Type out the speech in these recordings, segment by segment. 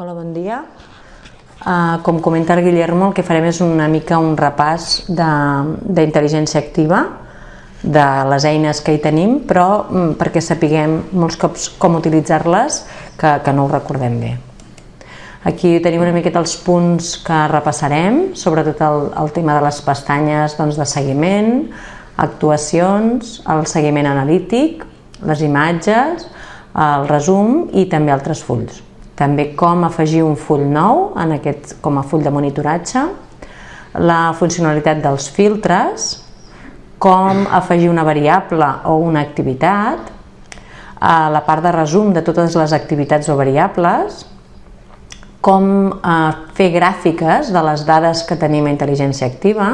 Hola, bon dia. Uh, com comenta el Guillermo, el que farem és una mica un repàs d'intel·ligència activa, de les eines que hi tenim, però mm, perquè sapiguem molts cops com utilitzar-les, que, que no ho recordem bé. Aquí tenim una miqueta els punts que repassarem, sobretot el, el tema de les pestanyes doncs, de seguiment, actuacions, el seguiment analític, les imatges, el resum i també altres fulls. També com afegir un full nou en aquest, com a full de monitoratge, la funcionalitat dels filtres, com afegir una variable o una activitat, a la part de resum de totes les activitats o variables, com eh, fer gràfiques de les dades que tenim a intel·ligència activa,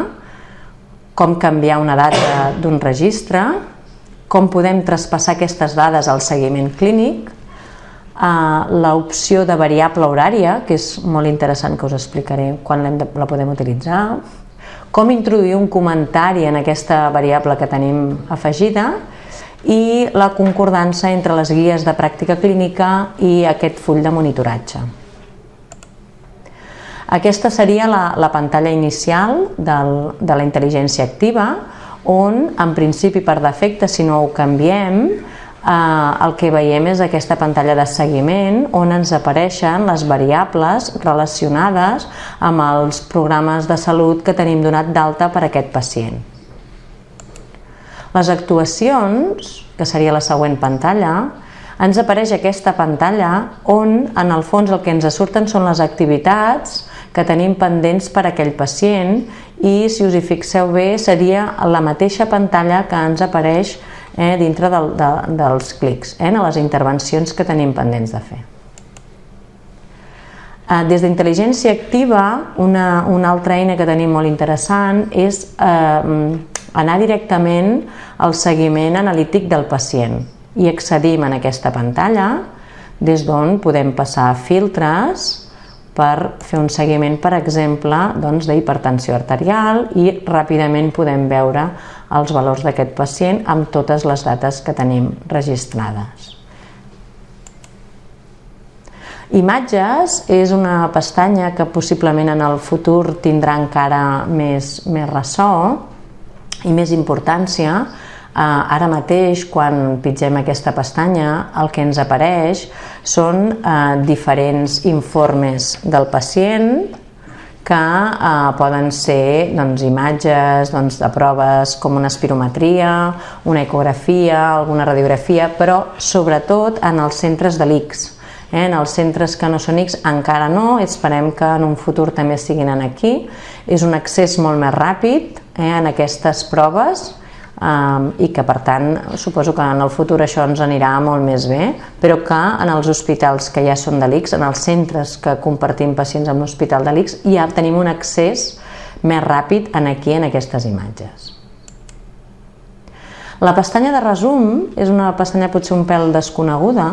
com canviar una data d'un registre, com podem traspassar aquestes dades al seguiment clínic, eh, l'opció de variable horària, que és molt interessant que us explicaré quan de, la podem utilitzar, com introduir un comentari en aquesta variable que tenim afegida i la concordança entre les guies de pràctica clínica i aquest full de monitoratge. Aquesta seria la, la pantalla inicial del, de la intel·ligència activa, on, en principi, per defecte, si no ho canviem, eh, el que veiem és aquesta pantalla de seguiment on ens apareixen les variables relacionades amb els programes de salut que tenim donat d'alta per a aquest pacient. Les actuacions, que seria la següent pantalla, ens apareix aquesta pantalla on en el fons el que ens surten són les activitats que tenim pendents per a aquell pacient i si us hi fixeu bé seria la mateixa pantalla que ens apareix eh, dintre del, de, dels clics, eh, a les intervencions que tenim pendents de fer. Eh, des d'intel·ligència activa, una, una altra eina que tenim molt interessant és eh, anar directament al seguiment analític del pacient i accedim en aquesta pantalla des d'on podem passar filtres per fer un seguiment, per exemple, doncs, d'hipertensió arterial i ràpidament podem veure els valors d'aquest pacient amb totes les dates que tenim registrades. Imatges és una pestanya que possiblement en el futur tindrà encara més, més ressò i més importància ara mateix, quan pitgem aquesta pestanya, el que ens apareix són eh, diferents informes del pacient que eh, poden ser doncs, imatges doncs, de proves com una espirometria, una ecografia, alguna radiografia, però sobretot en els centres de l'ICS. Eh? En els centres que no són X encara no, esperem que en un futur també siguin aquí. És un accés molt més ràpid eh, en aquestes proves um, i que per tant suposo que en el futur això ens anirà molt més bé, però que en els hospitals que ja són de l'ICS, en els centres que compartim pacients amb l'hospital de l'ICS, ja tenim un accés més ràpid en aquí, en aquestes imatges. La pestanya de resum és una pestanya potser un pèl desconeguda,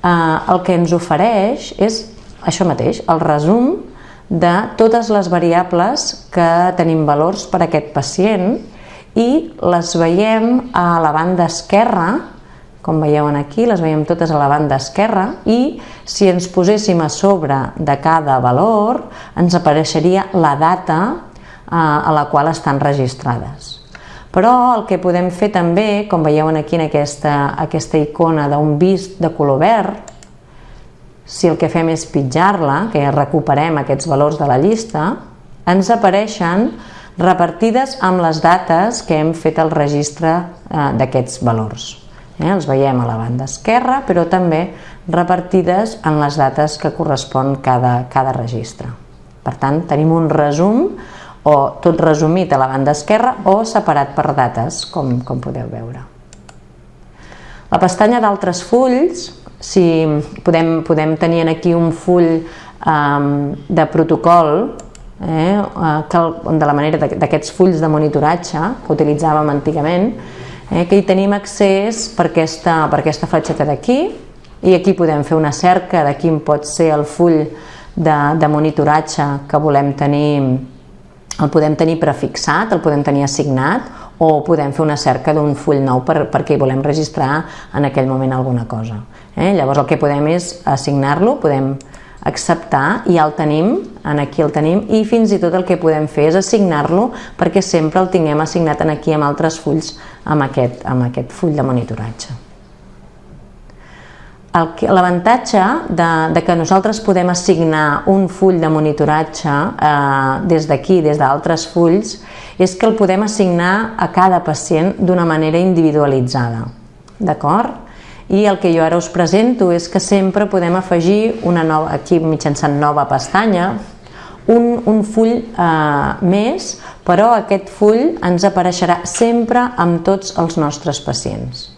eh, el que ens ofereix és això mateix, el resum de totes les variables que tenim valors per a aquest pacient i les veiem a la banda esquerra, com veieu aquí, les veiem totes a la banda esquerra i si ens poséssim a sobre de cada valor ens apareixeria la data eh, a la qual estan registrades. Però el que podem fer també, com veieu aquí en aquesta, aquesta icona d'un vist de color verd, si el que fem és pitjar-la, que recuperem aquests valors de la llista, ens apareixen repartides amb les dates que hem fet el registre eh, d'aquests valors. Eh, els veiem a la banda esquerra, però també repartides en les dates que correspon cada, cada registre. Per tant, tenim un resum o tot resumit a la banda esquerra o separat per dates, com, com podeu veure. La pestanya d'altres fulls, si podem, podem tenir aquí un full um, de protocol eh, que, de la manera d'aquests fulls de monitoratge que utilitzàvem antigament, eh, que hi tenim accés per aquesta, per aquesta fletxeta d'aquí i aquí podem fer una cerca de quin pot ser el full de, de monitoratge que volem tenir, el podem tenir prefixat, el podem tenir assignat o podem fer una cerca d'un full nou per, perquè hi volem registrar en aquell moment alguna cosa. Eh? Llavors el que podem és assignar-lo, podem acceptar ja el tenim, en aquí el tenim, i fins i tot el que podem fer és assignar-lo perquè sempre el tinguem assignat en aquí amb altres fulls amb aquest, amb aquest full de monitoratge. L'avantatge de, de que nosaltres podem assignar un full de monitoratge eh, des d'aquí, des d'altres fulls, és que el podem assignar a cada pacient d'una manera individualitzada. D'acord? I el que jo ara us presento és que sempre podem afegir una nova, aquí mitjançant nova pestanya, un, un full eh, més, però aquest full ens apareixerà sempre amb tots els nostres pacients.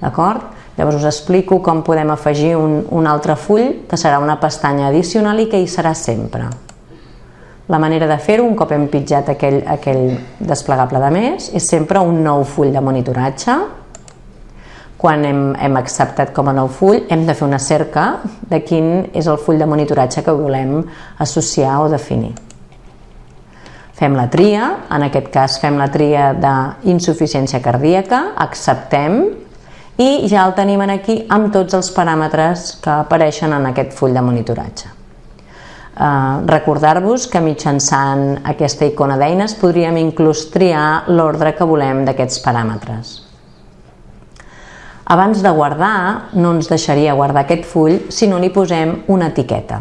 D'acord? Llavors us explico com podem afegir un, un altre full, que serà una pestanya addicional i que hi serà sempre. La manera de fer-ho, un cop hem pitjat aquell, aquell desplegable de més, és sempre un nou full de monitoratge. Quan hem, hem acceptat com a nou full, hem de fer una cerca de quin és el full de monitoratge que volem associar o definir. Fem la tria, en aquest cas fem la tria d'insuficiència cardíaca, acceptem, i ja el tenim aquí amb tots els paràmetres que apareixen en aquest full de monitoratge. Uh, Recordar-vos que mitjançant aquesta icona d'eines podríem inclús triar l'ordre que volem d'aquests paràmetres. Abans de guardar, no ens deixaria guardar aquest full si no li posem una etiqueta.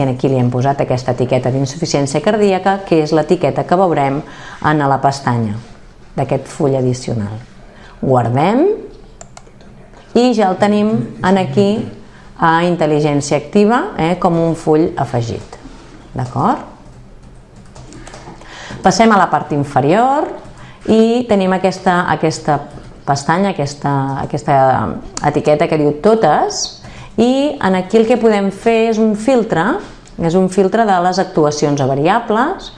I aquí li hem posat aquesta etiqueta d'insuficiència cardíaca, que és l'etiqueta que veurem en la pestanya d'aquest full addicional. Guardem i ja el tenim en aquí a intel·ligència activa eh, com un full afegit. D'acord? Passem a la part inferior i tenim aquesta, aquesta pestanya, aquesta, aquesta etiqueta que diu totes i en aquí el que podem fer és un filtre, és un filtre de les actuacions a variables,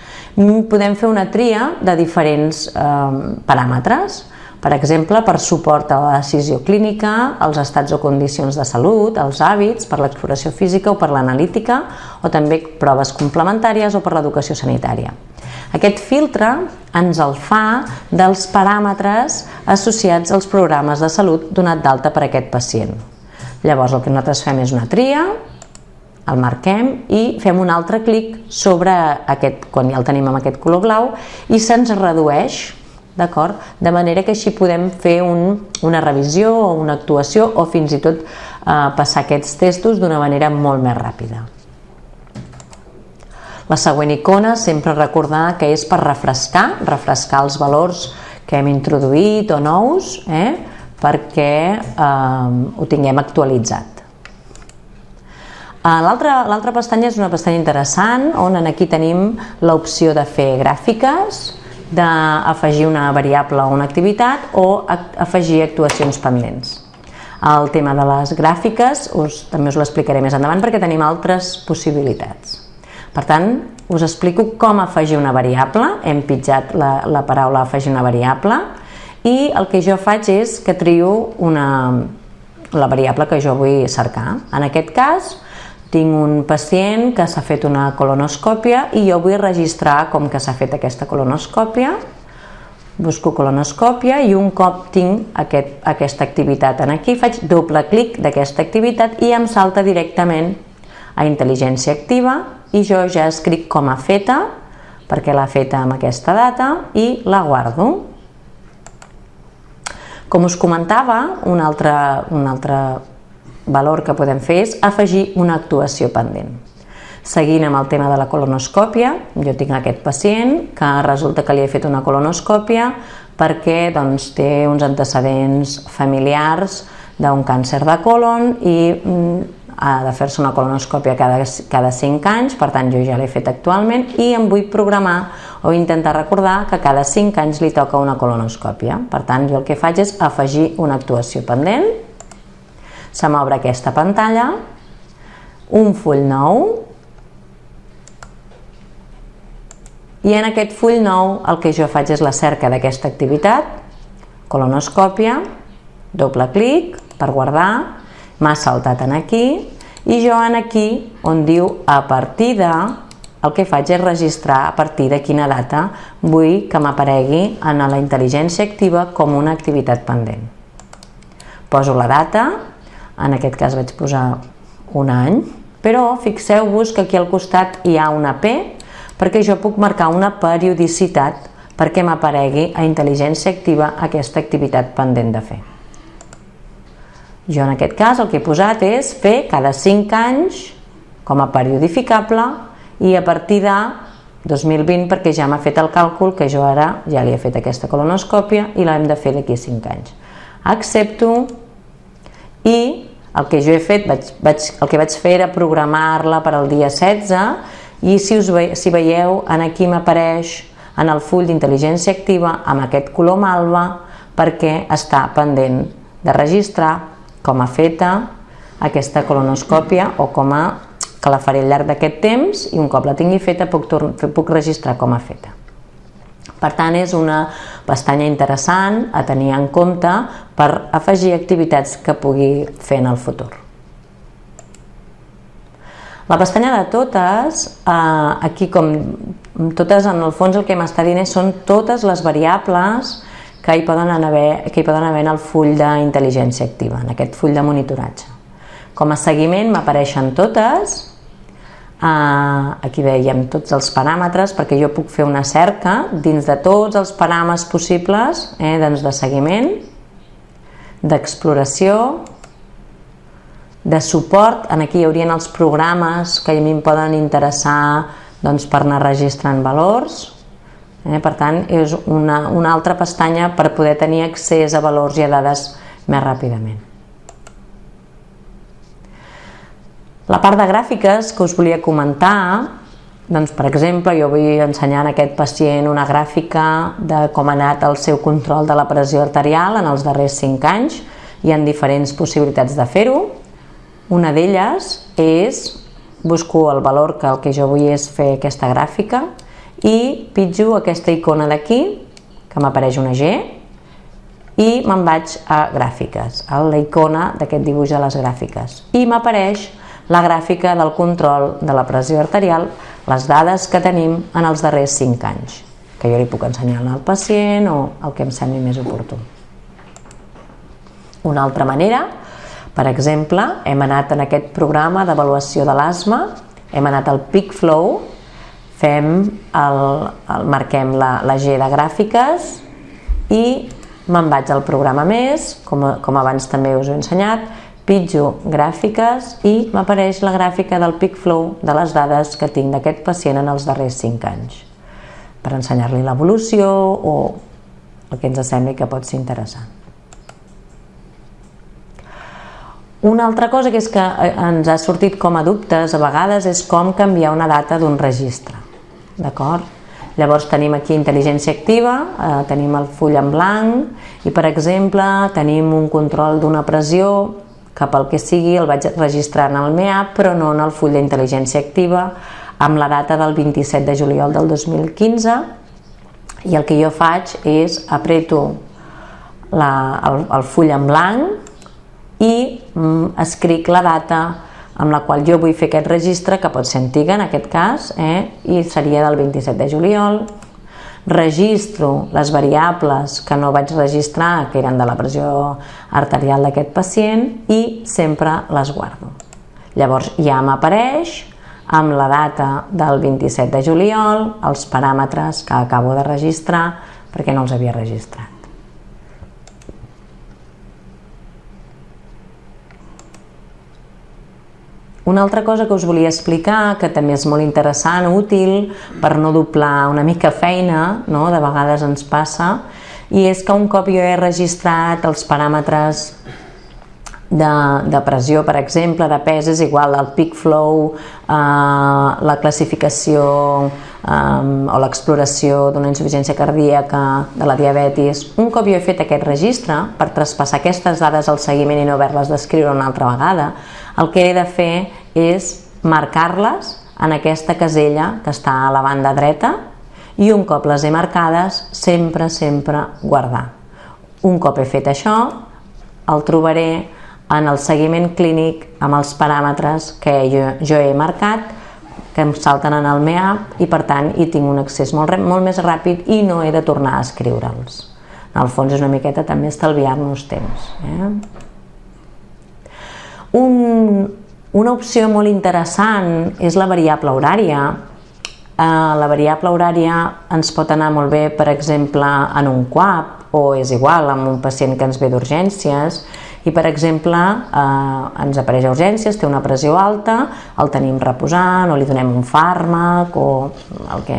podem fer una tria de diferents eh, paràmetres per exemple, per suport a la decisió clínica, als estats o condicions de salut, als hàbits, per l'exploració física o per l'analítica, o també proves complementàries o per l'educació sanitària. Aquest filtre ens el fa dels paràmetres associats als programes de salut donat d'alta per aquest pacient. Llavors el que nosaltres fem és una tria, el marquem i fem un altre clic sobre aquest, quan ja el tenim amb aquest color blau, i se'ns redueix d'acord? De manera que així podem fer un, una revisió o una actuació o fins i tot eh, passar aquests testos d'una manera molt més ràpida. La següent icona sempre recordar que és per refrescar, refrescar els valors que hem introduït o nous, eh, perquè eh, ho tinguem actualitzat. Eh, l'altra pestanya és una pestanya interessant on aquí tenim l'opció de fer gràfiques, d'afegir una variable o una activitat o afegir actuacions pendents. El tema de les gràfiques us, també us l'explicaré més endavant perquè tenim altres possibilitats. Per tant, us explico com afegir una variable, hem pitjat la, la paraula afegir una variable i el que jo faig és que trio una, la variable que jo vull cercar. En aquest cas, tinc un pacient que s'ha fet una colonoscòpia i jo vull registrar com que s'ha fet aquesta colonoscòpia. Busco colonoscòpia i un cop tinc aquest, aquesta activitat en aquí, faig doble clic d'aquesta activitat i em salta directament a intel·ligència activa i jo ja escric com a feta, perquè l'ha feta amb aquesta data, i la guardo. Com us comentava, un altre, un altre valor que podem fer és afegir una actuació pendent. Seguint amb el tema de la colonoscòpia, jo tinc aquest pacient que resulta que li he fet una colonoscòpia perquè doncs, té uns antecedents familiars d'un càncer de colon i mm, ha de fer-se una colonoscòpia cada, cada 5 anys, per tant jo ja l'he fet actualment i em vull programar o intentar recordar que cada 5 anys li toca una colonoscòpia. Per tant, jo el que faig és afegir una actuació pendent se m'obre aquesta pantalla, un full nou, i en aquest full nou el que jo faig és la cerca d'aquesta activitat, colonoscòpia, doble clic per guardar, m'ha saltat en aquí, i jo en aquí, on diu a partir de, el que faig és registrar a partir de quina data vull que m'aparegui en la intel·ligència activa com una activitat pendent. Poso la data, en aquest cas vaig posar un any, Però fixeu-vos que aquí al costat hi ha una P perquè jo puc marcar una periodicitat perquè m'aparegui a intel·ligència activa aquesta activitat pendent de fer. Jo en aquest cas el que he posat és fer cada 5 anys com a periodificable i a partir de 2020 perquè ja m'ha fet el càlcul que jo ara ja li he fet aquesta colonoscòpia i l'hem de fer d'aquí 5 anys. Accepto i el que jo he fet, vaig, vaig, el que vaig fer era programar-la per al dia 16 i si, us ve, si veieu, en aquí m'apareix en el full d'intel·ligència activa amb aquest color malva perquè està pendent de registrar com a feta aquesta colonoscòpia o com a que la faré al llarg d'aquest temps i un cop la tingui feta puc, puc registrar com a feta. Per tant, és una pestanya interessant a tenir en compte per afegir activitats que pugui fer en el futur. La pestanya de totes, eh, aquí com totes en el fons el que m'està dient són totes les variables que hi poden haver, que hi poden haver en el full d'intel·ligència activa, en aquest full de monitoratge. Com a seguiment m'apareixen totes, aquí veiem tots els paràmetres perquè jo puc fer una cerca dins de tots els paràmetres possibles eh, doncs de seguiment, d'exploració, de suport, en aquí hi haurien els programes que a mi em poden interessar doncs, per anar registrant valors, Eh? Per tant, és una, una altra pestanya per poder tenir accés a valors i a dades més ràpidament. La part de gràfiques que us volia comentar, doncs, per exemple, jo vull ensenyar a aquest pacient una gràfica de com ha anat el seu control de la pressió arterial en els darrers 5 anys. Hi ha diferents possibilitats de fer-ho. Una d'elles és, busco el valor que el que jo vull és fer aquesta gràfica, i pitjo aquesta icona d'aquí, que m'apareix una G, i me'n vaig a gràfiques, a la icona d'aquest dibuix de les gràfiques. I m'apareix la gràfica del control de la pressió arterial, les dades que tenim en els darrers 5 anys, que jo li puc ensenyar al pacient o el que em sembli més oportú. Una altra manera, per exemple, hem anat en aquest programa d'avaluació de l'asma, hem anat al Peak Flow, fem el, el marquem la, la G de gràfiques i me'n vaig al programa més, com, com abans també us he ensenyat, pitjo gràfiques i m'apareix la gràfica del peak flow de les dades que tinc d'aquest pacient en els darrers 5 anys per ensenyar-li l'evolució o el que ens sembli que pot ser interessant. Una altra cosa que és que eh, ens ha sortit com a dubtes a vegades és com canviar una data d'un registre d'acord? Llavors tenim aquí intel·ligència activa, eh, tenim el full en blanc i per exemple tenim un control d'una pressió que pel que sigui el vaig registrar en el MEAP però no en el full d'intel·ligència activa amb la data del 27 de juliol del 2015 i el que jo faig és apreto la, el, el full en blanc i mm, escric la data amb la qual jo vull fer aquest registre, que pot ser antiga en aquest cas, eh? i seria del 27 de juliol. Registro les variables que no vaig registrar, que eren de la pressió arterial d'aquest pacient, i sempre les guardo. Llavors ja m'apareix amb la data del 27 de juliol, els paràmetres que acabo de registrar perquè no els havia registrat. Una altra cosa que us volia explicar, que també és molt interessant, útil, per no doblar una mica feina, no? de vegades ens passa, i és que un cop jo he registrat els paràmetres de, de pressió, per exemple, de pes és igual, el peak flow, eh, la classificació eh, o l'exploració d'una insuficiència cardíaca, de la diabetis. Un cop jo he fet aquest registre, per traspassar aquestes dades al seguiment i no haver-les d'escriure una altra vegada, el que he de fer és marcar-les en aquesta casella que està a la banda dreta i un cop les he marcades, sempre, sempre guardar. Un cop he fet això, el trobaré en el seguiment clínic amb els paràmetres que jo, jo he marcat, que em salten en el MEAP i per tant hi tinc un accés molt, molt més ràpid i no he de tornar a escriure'ls. En el fons és una miqueta també estalviar-nos temps. Eh? Un, Una opció molt interessant és la variable horària. Eh, la variable horària ens pot anar molt bé, per exemple, en un QAP o és igual amb un pacient que ens ve d'urgències i per exemple eh, ens apareix a urgències, té una pressió alta, el tenim reposant o li donem un fàrmac o el que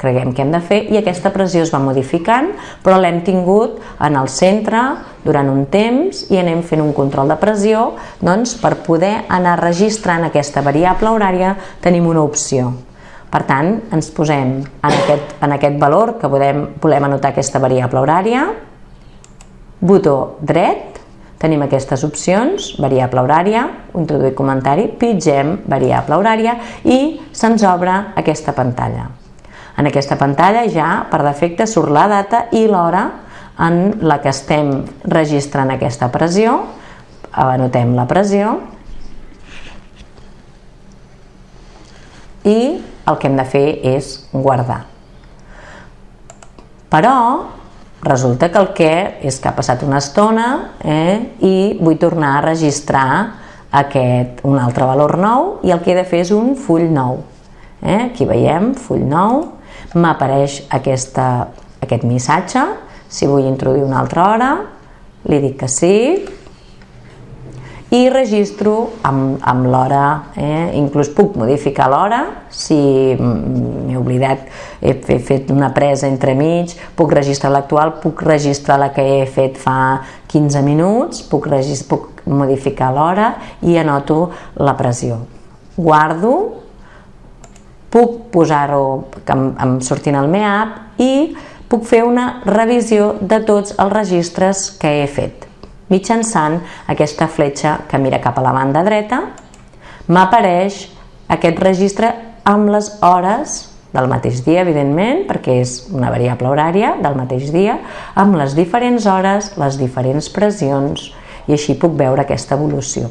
creguem que hem de fer i aquesta pressió es va modificant però l'hem tingut en el centre durant un temps i anem fent un control de pressió doncs per poder anar registrant aquesta variable horària tenim una opció. Per tant, ens posem en aquest, en aquest valor que podem, volem anotar aquesta variable horària, botó dret, Tenim aquestes opcions, variable horària, introduir comentari, pitgem variable horària i se'ns obre aquesta pantalla. En aquesta pantalla ja per defecte surt la data i l'hora en la que estem registrant aquesta pressió, anotem la pressió i el que hem de fer és guardar. Però Resulta que el que és que ha passat una estona eh, i vull tornar a registrar aquest, un altre valor nou i el que he de fer és un full nou. Eh? Aquí veiem, full nou, m'apareix aquest missatge, si vull introduir una altra hora, li dic que sí, i registro amb, amb l'hora, eh? inclús puc modificar l'hora si m'he oblidat, he fet una presa entre mig, puc registrar l'actual, puc registrar la que he fet fa 15 minuts, puc, puc modificar l'hora i anoto la pressió. Guardo, puc posar-ho surtin al MEAP i puc fer una revisió de tots els registres que he fet mitjançant aquesta fletxa que mira cap a la banda dreta, m'apareix aquest registre amb les hores del mateix dia, evidentment, perquè és una variable horària del mateix dia, amb les diferents hores, les diferents pressions, i així puc veure aquesta evolució.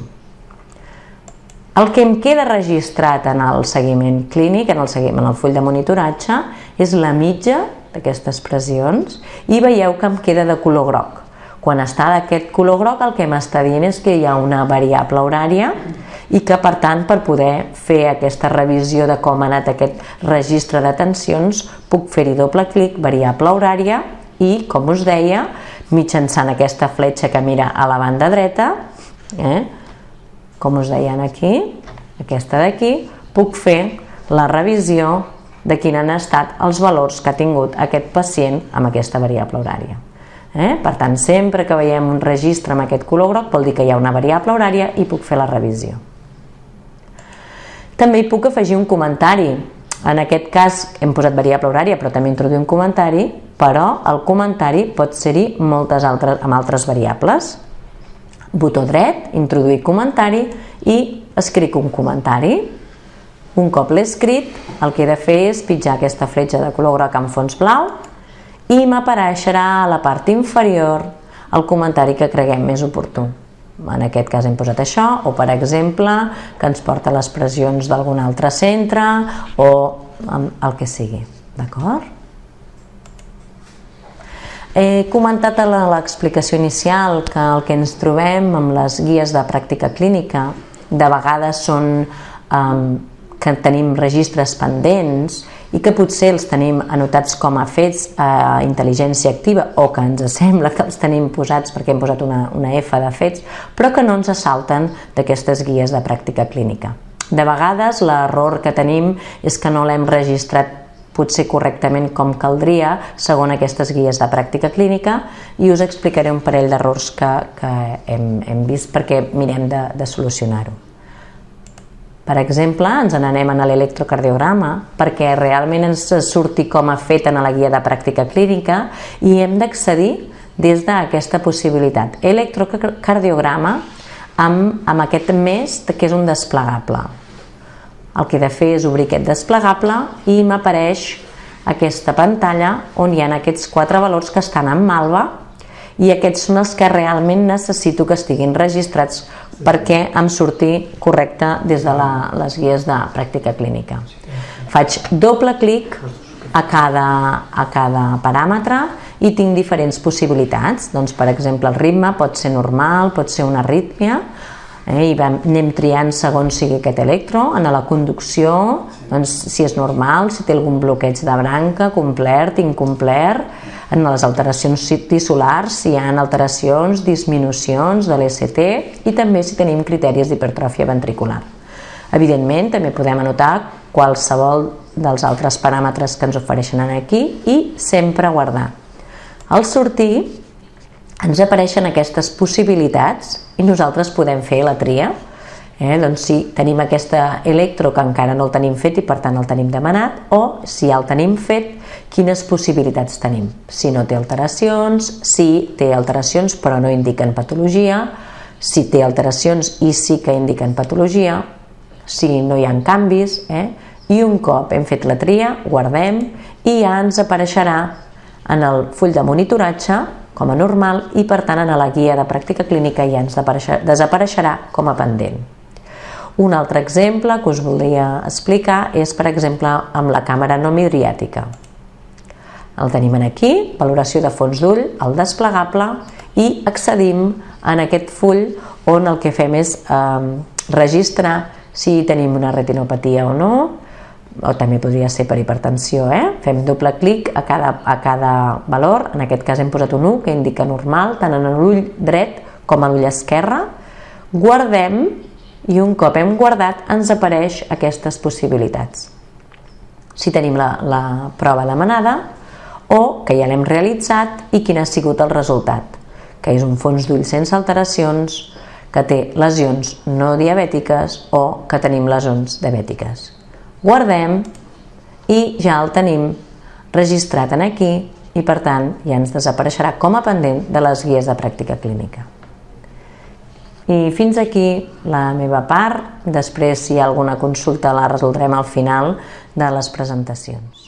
El que em queda registrat en el seguiment clínic, en el, seguiment, en el full de monitoratge, és la mitja d'aquestes pressions i veieu que em queda de color groc. Quan està d'aquest color groc el que m'està dient és que hi ha una variable horària i que per tant per poder fer aquesta revisió de com ha anat aquest registre de tensions puc fer-hi doble clic, variable horària i com us deia mitjançant aquesta fletxa que mira a la banda dreta eh, com us deien aquí aquesta d'aquí puc fer la revisió de quin han estat els valors que ha tingut aquest pacient amb aquesta variable horària. Eh? Per tant, sempre que veiem un registre amb aquest color groc vol dir que hi ha una variable horària i puc fer la revisió. També hi puc afegir un comentari. En aquest cas hem posat variable horària, però també introduir un comentari, però el comentari pot ser-hi moltes altres, amb altres variables. Botó dret, introduir comentari i escric un comentari. Un cop l'he escrit, el que he de fer és pitjar aquesta fletxa de color groc amb fons blau i m'apareixerà a la part inferior el comentari que creguem més oportú. En aquest cas hem posat això, o per exemple, que ens porta les pressions d'algun altre centre o el que sigui. D'acord? He comentat a l'explicació inicial que el que ens trobem amb les guies de pràctica clínica de vegades són um, que tenim registres pendents i que potser els tenim anotats com a fets a intel·ligència activa o que ens sembla que els tenim posats perquè hem posat una, una F de fets, però que no ens assalten d'aquestes guies de pràctica clínica. De vegades l'error que tenim és que no l'hem registrat potser correctament com caldria segons aquestes guies de pràctica clínica i us explicaré un parell d'errors que, que hem, hem vist perquè mirem de, de solucionar-ho. Per exemple, ens n'anem a l'electrocardiograma perquè realment ens surti com a fet en la guia de pràctica clínica i hem d'accedir des d'aquesta possibilitat. Electrocardiograma amb, amb aquest més que és un desplegable. El que he de fer és obrir aquest desplegable i m'apareix aquesta pantalla on hi ha aquests quatre valors que estan en malva i aquests són els que realment necessito que estiguin registrats perquè em surti correcte des de la, les guies de pràctica clínica. Faig doble clic a cada, a cada paràmetre i tinc diferents possibilitats. Doncs, per exemple, el ritme pot ser normal, pot ser una arrítmia, eh, i vam, anem triant segons sigui aquest electro, en la conducció, doncs, si és normal, si té algun bloqueig de branca, complert, incomplert, en les alteracions tissulars, si hi ha alteracions, disminucions de l'ECT i també si tenim criteris d'hipertròfia ventricular. Evidentment, també podem anotar qualsevol dels altres paràmetres que ens ofereixen aquí i sempre guardar. Al sortir ens apareixen aquestes possibilitats i nosaltres podem fer la tria. Eh? Doncs si tenim aquesta electro que encara no el tenim fet i per tant el tenim demanat o si ja el tenim fet, quines possibilitats tenim. Si no té alteracions, si té alteracions però no indiquen patologia, si té alteracions i sí que indiquen patologia, si no hi ha canvis, eh? i un cop hem fet la tria, guardem i ja ens apareixerà en el full de monitoratge com a normal i per tant en la guia de pràctica clínica ja ens desapareixerà com a pendent. Un altre exemple que us voldria explicar és, per exemple, amb la càmera no midriàtica. El tenim aquí, valoració de fons d'ull, el desplegable, i accedim en aquest full on el que fem és eh, registrar si tenim una retinopatia o no, o també podria ser per hipertensió, eh? fem doble clic a cada, a cada valor, en aquest cas hem posat un 1 que indica normal, tant en l'ull dret com a l'ull esquerre, guardem i un cop hem guardat ens apareix aquestes possibilitats. Si tenim la, la prova demanada o que ja l'hem realitzat i quin ha sigut el resultat, que és un fons d'ull sense alteracions, que té lesions no diabètiques o que tenim lesions diabètiques guardem i ja el tenim registrat en aquí i per tant ja ens desapareixerà com a pendent de les guies de pràctica clínica. I fins aquí la meva part, després si hi ha alguna consulta la resoldrem al final de les presentacions.